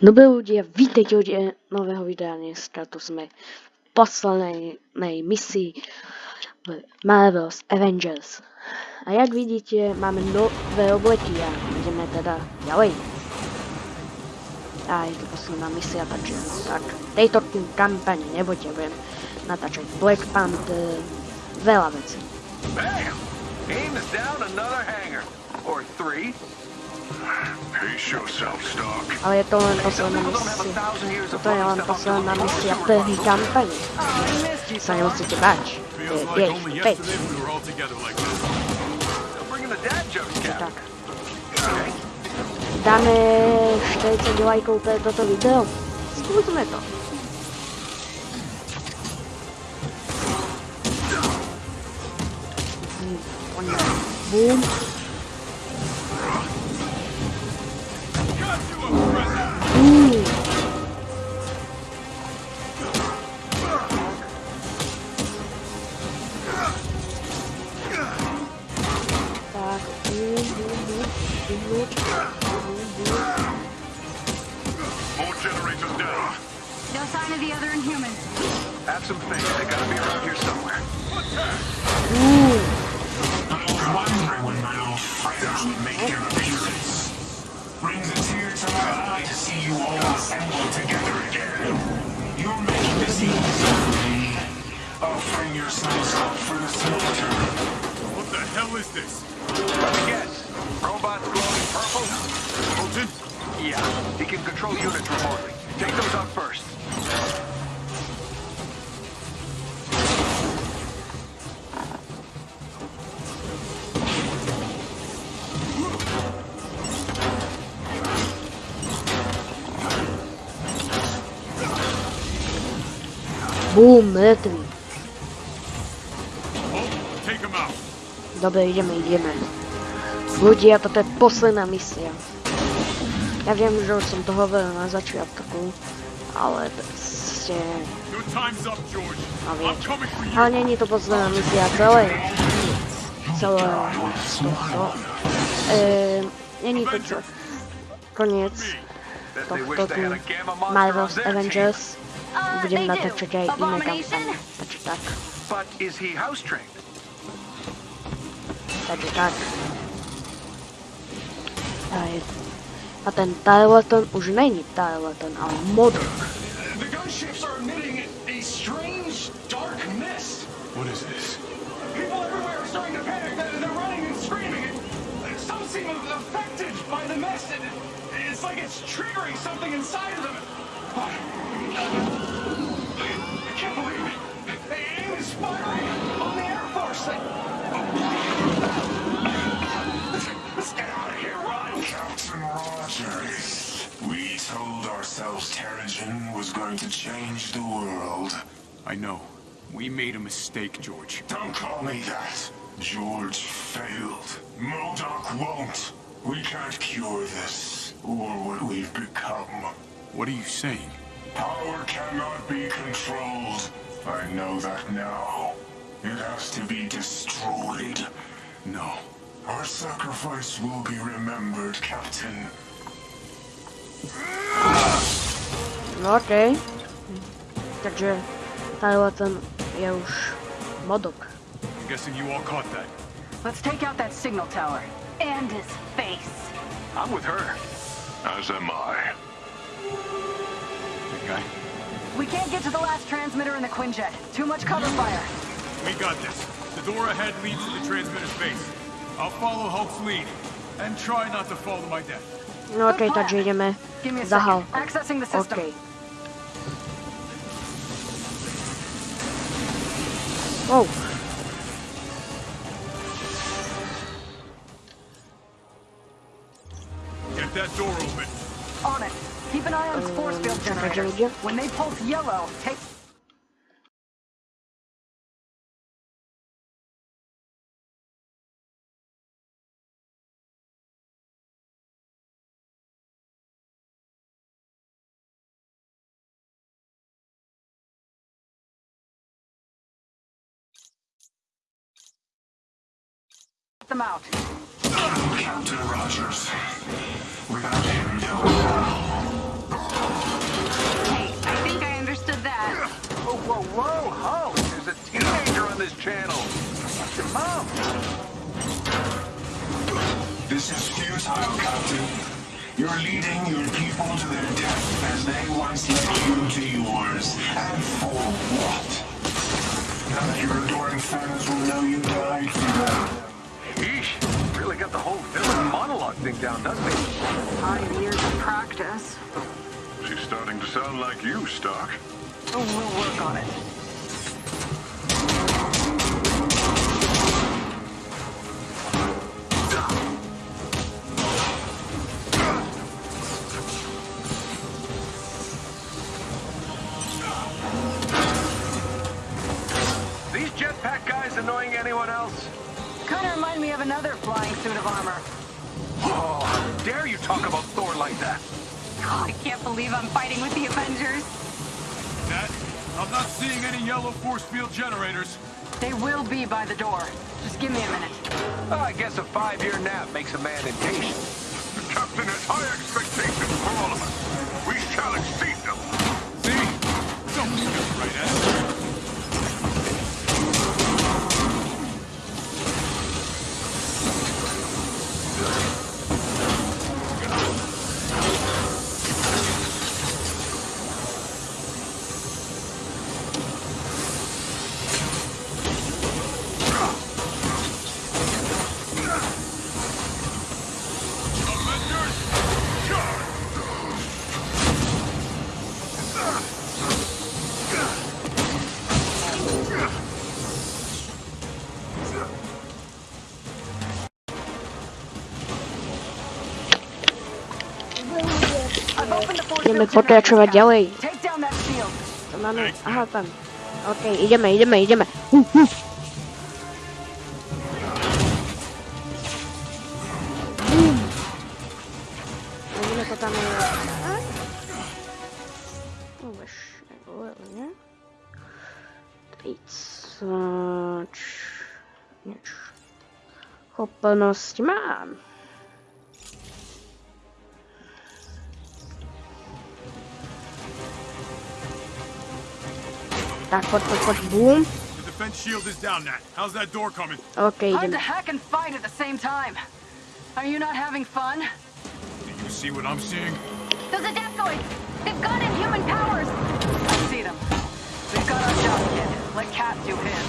Dobré ľudia, vítejte u nového videa. Dneska tu sme v poslednej misii v Marvel's Avengers. A jak vidíte, máme nové obleky a ideme teda ďalej. A je to posledná misia, takže tak tejto kampani budem natáčať Black Panther, veľa vecí. Bam! Aim is down another hanger. Or three. Pace yourself, Stark. Ale je to len posledná misia. Toto je len posledná misia první kampani. Sa nemusíte báť. Je, Feels je like ich only 5. yesterday we were all together like this. Still bringing the dad jokes, Cap. Tak. Dáme 40 lajkov pre toto video. Skúsme to. Hm, bum. More generators down. No sign of the other Inhuman. Have some faith. They gotta be around here somewhere. Uuu. I was wondering when my old friends would make their appearance. Brings a tear to my eye to see you all assembled together again. You're making this easy for me. Offering yourselves up for the slaughter. What the hell is this? Let me guess. Robots glowing purple? Potent? Yeah. He can control units remotely. Take those out first. Bum, mŕtvý. Oh, take him Ľudia, toto je posledná misia. Ja viem, že už som to hovoril na začiatku, ale ste... Your time's up, George. A I'm viete. coming for you. Ale není to posledná misia celé. Celé tohto. Ehm, není to čo... Koniec Bet they wish tohto they tu had a gamma monster on Marvel's their team. Avengers. Uh, Budem they do. natáčať aj iné Abomination? kampane. Takže tak. But is he house trained? Takže tak. Aj. A ten Tarleton už není Tarleton, ale Modok. The gunships are emitting a strange, dark mist. What is this? People everywhere are starting to panic. They're they're running and screaming. Some seem affected by the mist. It's like it's triggering something inside of them. I can't believe it. AIM is firing on the Air Force. Terrigen was going to change the world. I know. We made a mistake, George. Don't call me that. George failed. Modok won't. We can't cure this, or what we've become. What are you saying? Power cannot be controlled. I know that now. It has to be destroyed. No. Our sacrifice will be remembered, Captain. No okej. Takže Tarleton je už Modok. I'm guessing you all caught that. Let's take out that signal tower. And his face. I'm with her. As am I. Big guy, We can't get to the last transmitter in the Quinjet. Too much cover fire. we got this. The door ahead leads to the transmitter's base. I'll follow Hulk's lead. And try not to fall to my death. No okej, takže ideme Give me a za second. Accessing the system. Okej. Oh. Get that door open. On it. Keep an eye on his force field czekaj, generators. When they pulse yellow, take... them out. Captain Rogers. Without him, no. Hey, I think I understood that. Whoa, whoa, whoa, ho! There's a teenager on this channel. It's your mom. This is futile, Captain. You're leading your people to their death as they once led you to yours. And for what? Now that your adoring fans will know you died for them. Yeesh. Really got the whole villain monologue thing down, doesn't he? Five years of practice. She's starting to sound like you, Stark. Oh, we'll work on it. Be by the door. Just give me a minute. Oh, I guess a five-year nap makes a man impatient. Down that shield. To mamy... Aha, tam. Okej, idziemy, idziemy, idziemy. Uh, uh. Bum. Lecimy to tam... Tak? No właśnie, ładnie. Tricać... Nie. Hoppanosti mam. Tak, chodź, chodź, chodź, boom. The defense shield is down, Nat. How's that door coming? Okej, Hard idziemy. to hack and fight at the same time. Are you not having fun? Do you see what I'm seeing? Those adaptoids! They've got inhuman powers! I see them. We've got our job, kid. Let Cap do his.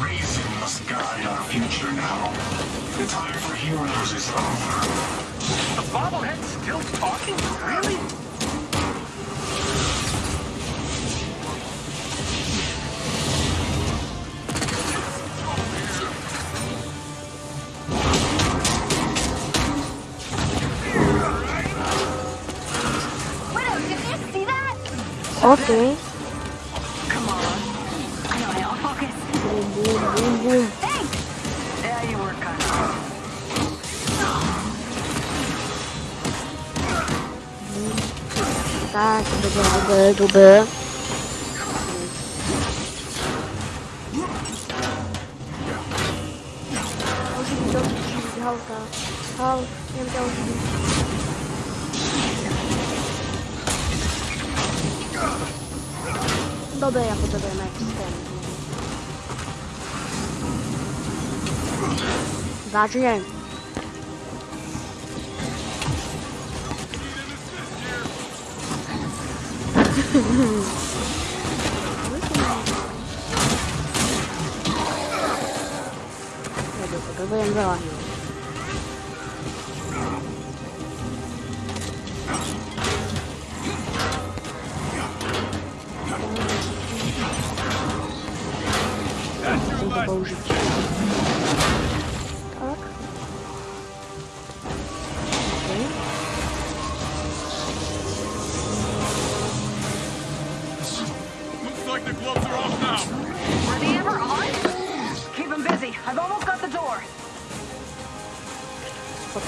Reason must guide our future now. The time for heroes is over. The bobblehead's still talking? Really? Okej. Come on. I know now. Focus. Boom, boom, boom, boom. Thanks! Yeah, you were kind of. Tak, dobra, Dobra, ja potrzebuję na jakiś ten. Zacznie. Dobra, potrzebuję załatwić.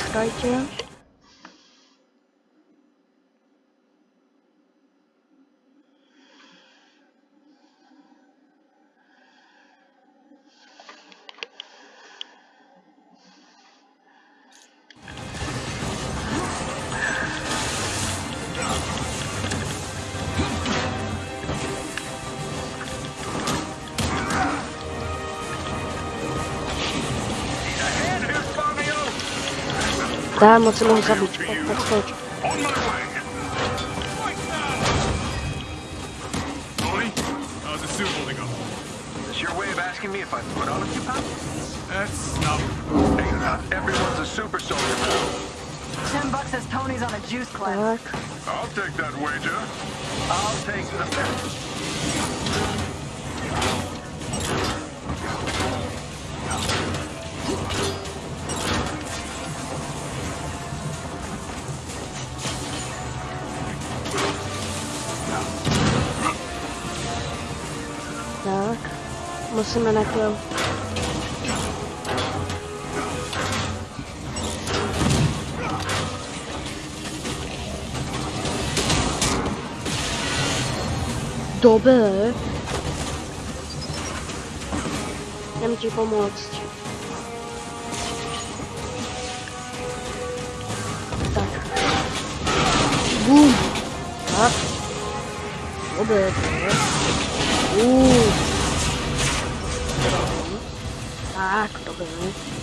Poczekajcie. The suit holding up? Is this your way of asking me if I put on a few pounds? That's not. Hey, not everyone's a super soldier, pal. Ten bucks says Tony's on a juice cleanse. I'll take that wager. I'll take the bet. jsem je nekryl. Dobře. Jdem ti pomoct. Tak. Bum. Tak. Dobře. Uuu. Uh. Tak, dobré. Tak, pojď.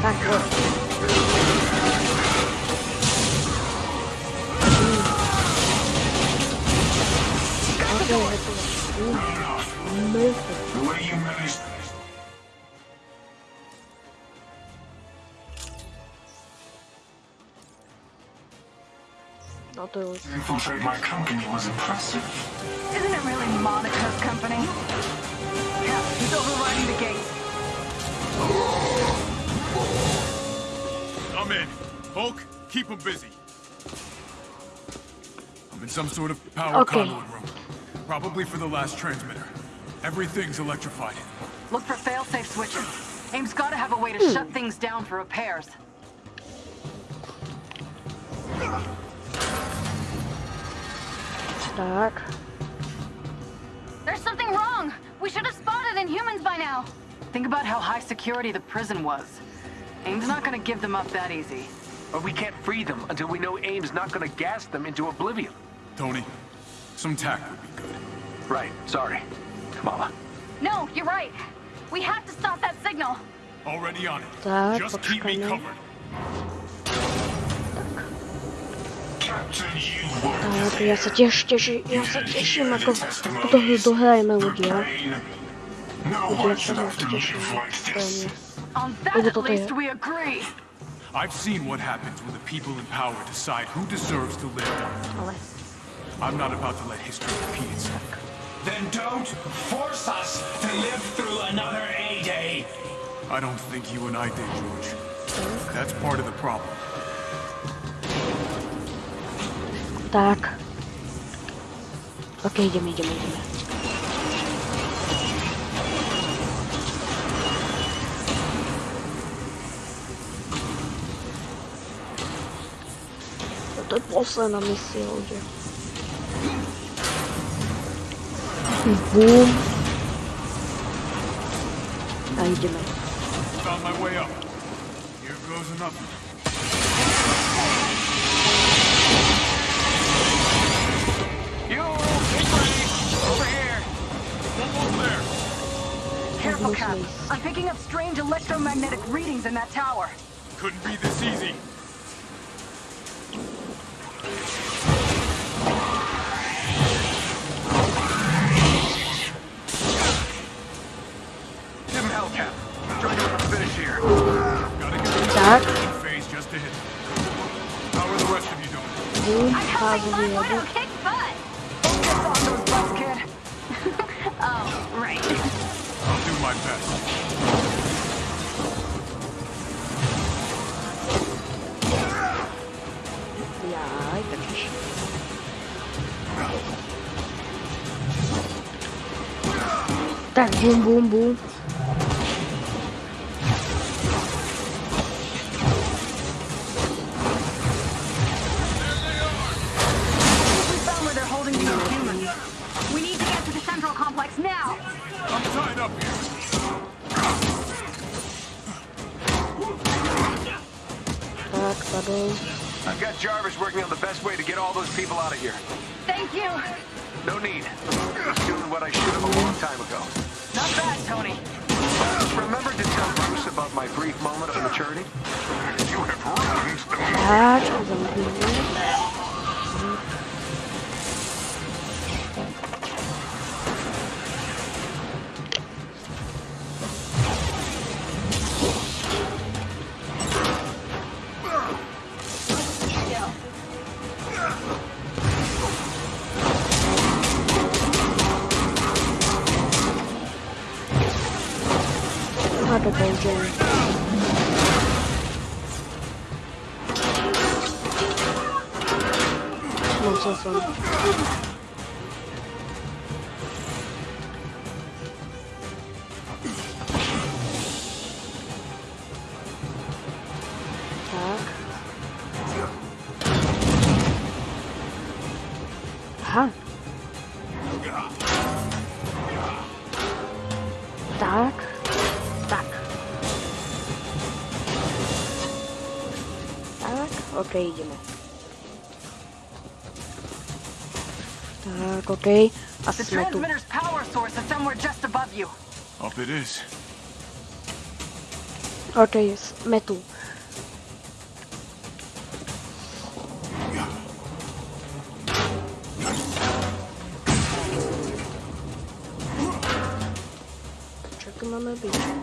Okay, hotovo. Uh, mrtvo. The way you managed No to już. infiltrate my company was impressive. Isn't it really Monica's company? Yeah, he's overriding the gate. I'm in. Hulk, keep him busy. I'm in some sort of power Okay. conduit room. Probably for the last transmitter. Everything's electrified. Look for fail-safe switches. AIM's gotta have a way to hmm. shut things down for repairs. Tak. There's something wrong! We should have spotted Inhumans by now! Think about how high security the prison was. AIM's not gonna give them up that easy. But we can't free them until we know AIM's not gonna gas them into oblivion. Tony, some tact would be good. Right, sorry. Kamala. No, you're right. We have to stop that signal. Already on it. Tak, Just keep me covered. Captain, you were Tak, ja se těš, těši, já se těším, jako to dohrajeme lidi, jo. No Lidi, one jak should se have to moc live těším. like To je this. mě. On that at at least we agree. I've seen what happens when the people in power decide who deserves to live. I'm not about to let history repeat itself. Then don't force us to live through another A-Day. I don't think you and I did, George. That's part of the problem. tak. Ok, jdeme, jdeme, jdeme. To je posledná misie, lidi. Boom. A jdeme. Found my way up. Here goes another. You, get ready. Over here. Almost there. Careful, Cap. I'm picking up strange electromagnetic readings in that tower. Couldn't be this easy. I'm helping fázi my vyjedu. widow kick butt. Focus on those butts, kid. oh, right. I'll do my best. Jaj, totiž. Tak, bum, bum, bum. Jarvis working on the best way to get all those people out of here. Thank you. No need. Just doing what I should have a long time ago. Not bad, Tony. Remember to tell Bruce about my brief moment of maturity? You have ruined the он. Ага. Так. Так. Так. Окей, идем. Tak. Okej, idziemy. Tak, okej. A The sme tu. transmitter's power source is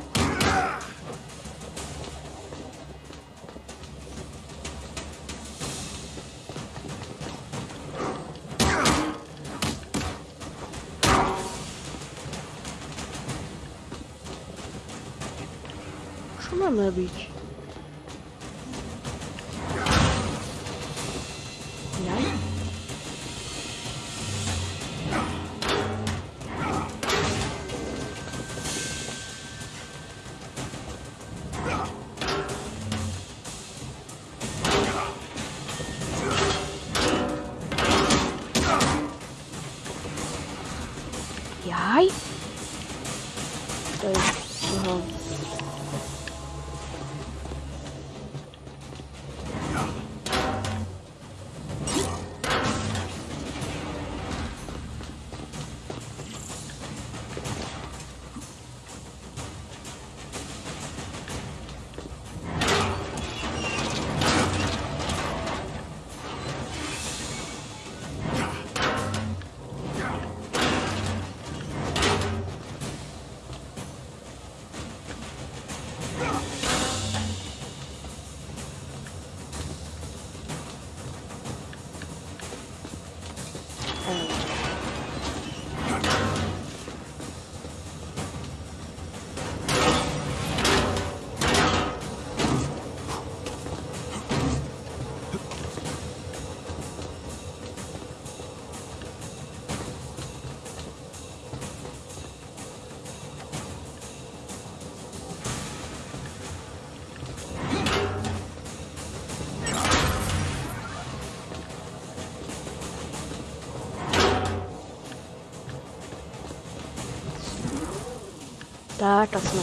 Tak, a jsme.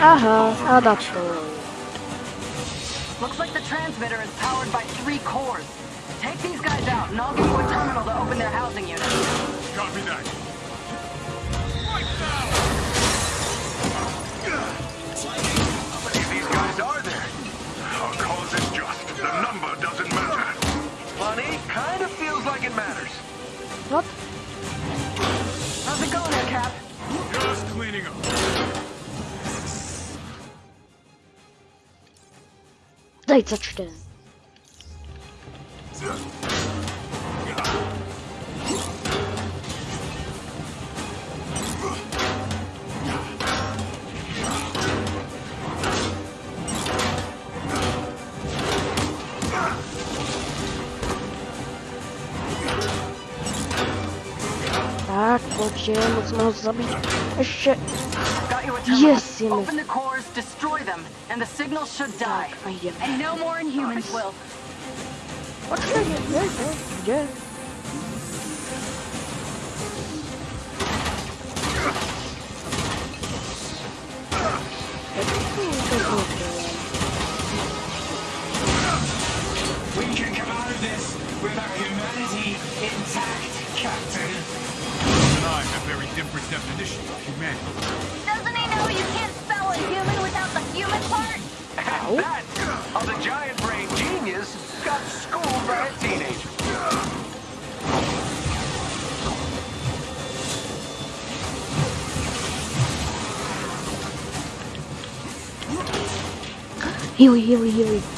Aha, adaptor. Looks like the transmitter is powered by three cores. Take these guys out, and I'll give you a terminal to open their housing unit. Copy that. How many of these guys are there? Our cause is just. The number doesn't matter. Funny, kind of feels like it matters. Zajca čte. Tak, takže moc ho zabít. Ještě Yes. Open the cores, destroy them, and the signal should die. And no more Inhumans will. Nie, nie, gdzie? Jak And that of the giant brain genius got schooled by a teenager. Healy, healy, healy.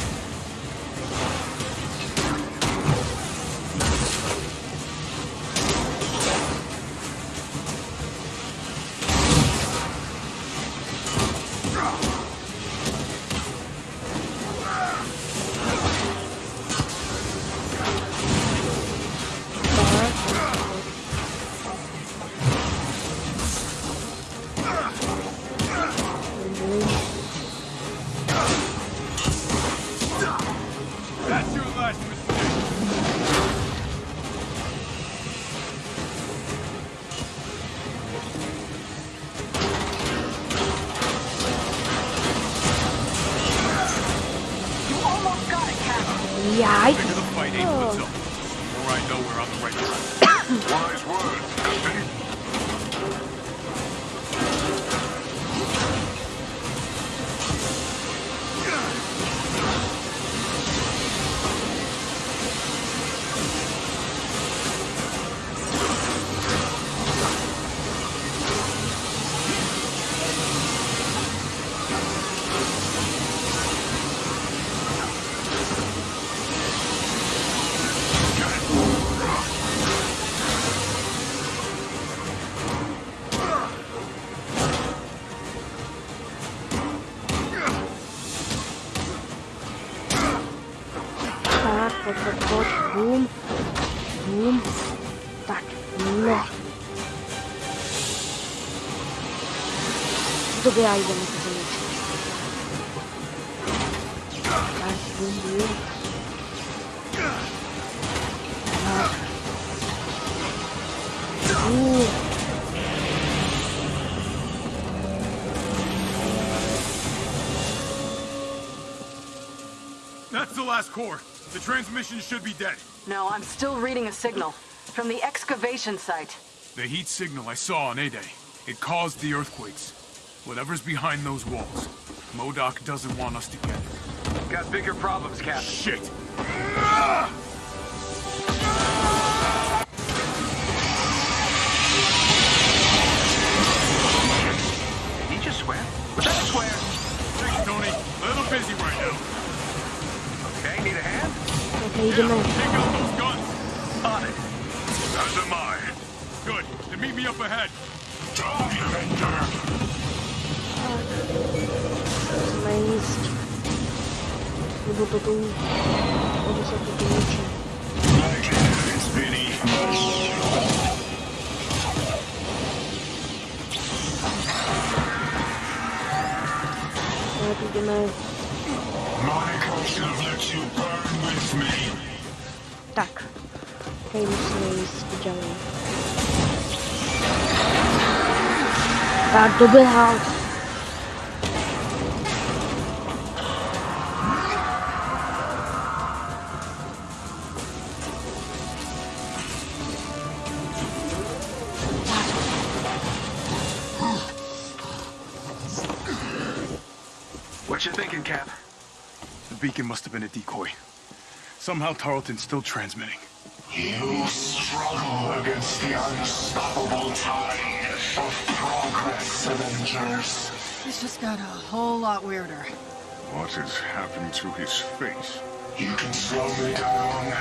That's the last core. The transmission should be dead. No, I'm still reading a signal. From the excavation site. The heat signal I saw on A-Day, it caused the earthquakes. Whatever's behind those walls, Modok doesn't want us to get it. Got bigger problems, Captain. Shit! Did he just swear? Was that a swear? Thanks, Tony. A little busy right now. Okay, need a hand? Okej, idziemy. Take out those guns. On it. As am I. Good. Then meet me up ahead. Dog Avenger! Musíme jíst. Nebo to tu... Nebo se to tu ničí. Like it's Vinny. Ale tu jdeme... Monica should have let you burn with me. Tak. Okej, musíme jíst dělej. Tak, doběhal. Beacon must have been a decoy. Somehow Tarleton's still transmitting. You struggle against the unstoppable tide of progress, Avengers. This just got a whole lot weirder. What has happened to his face? You can slow me down,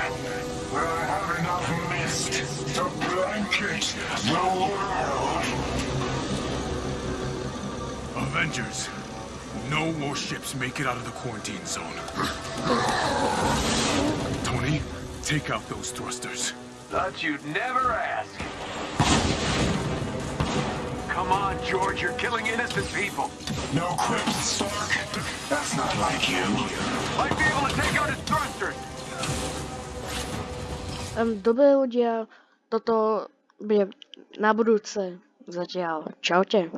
but I have enough mist to blanket the world. Avengers. No more ships make it out of the quarantine zone. Tony, take out those thrusters. Thought you'd never ask. Come on, George, you're killing innocent people. No quips, Stark. That's not like you. Might be able to take out his thrusters. Um, dobré ľudia, toto bude na budúce. Zatiaľ. Čaute.